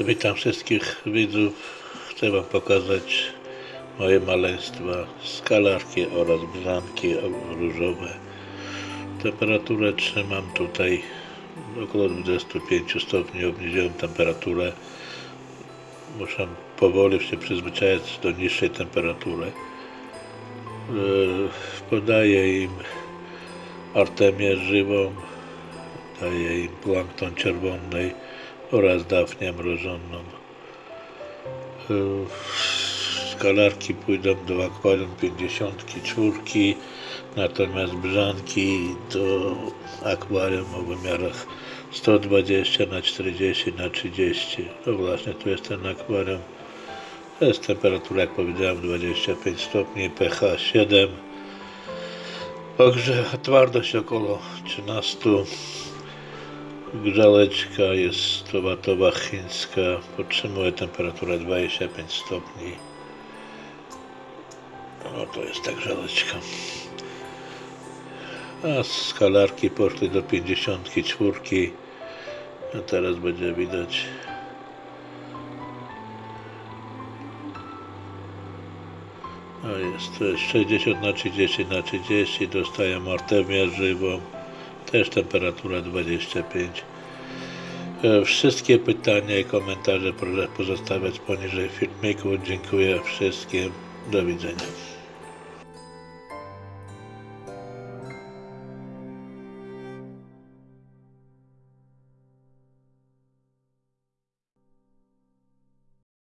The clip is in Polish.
Witam wszystkich widzów. Chcę Wam pokazać moje maleństwa, skalarki oraz brzanki różowe. Temperaturę trzymam tutaj około 25 stopni. Obniżyłem temperaturę. Muszę powoli się przyzwyczajać do niższej temperatury. Yy, Podaję im artemię żywą, daję im plankton czerwony oraz dafnię mrożoną. Skalarki pójdą do akwarium 54, natomiast brzanki do akwarium o wymiarach 120 na 40 na 30. No właśnie, tu jest ten akwarium. To jest temperatura, jak powiedziałem, 25 stopni, pH 7. Także twardość około 13. Grzałeczka jest towatowa chińska, podtrzymuje temperaturę 25 stopni. No to jest ta grzałeczka. A skalarki poszły do 54. A teraz będzie widać. A jest to jest 60 na 30 na 30. Dostaję artemię żywą. Też temperatura 25. E, Wszystkie pytania i komentarze proszę pozostawiać poniżej filmiku. Dziękuję wszystkim. Do widzenia.